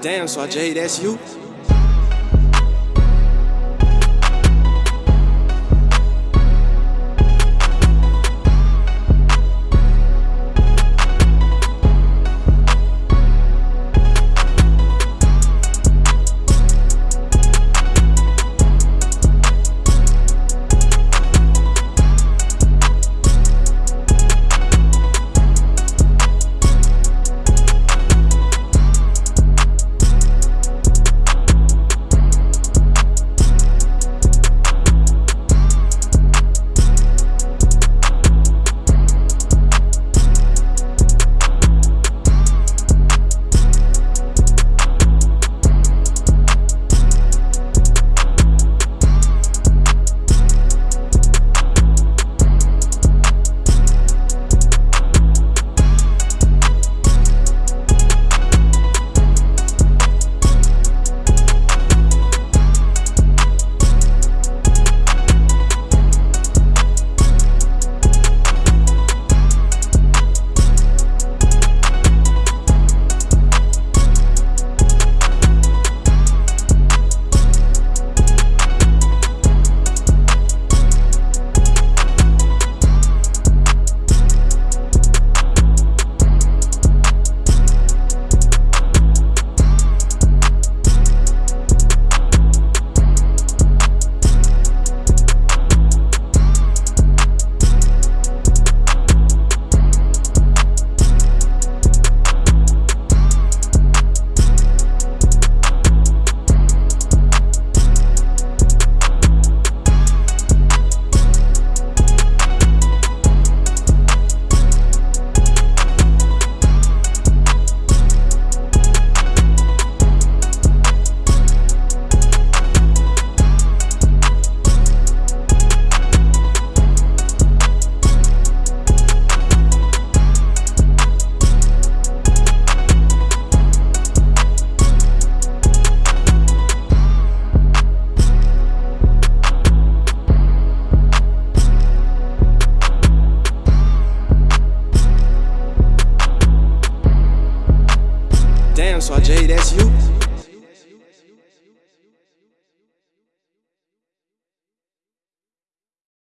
Damn, so Jay, that's you? Damn, so Jay, that's you?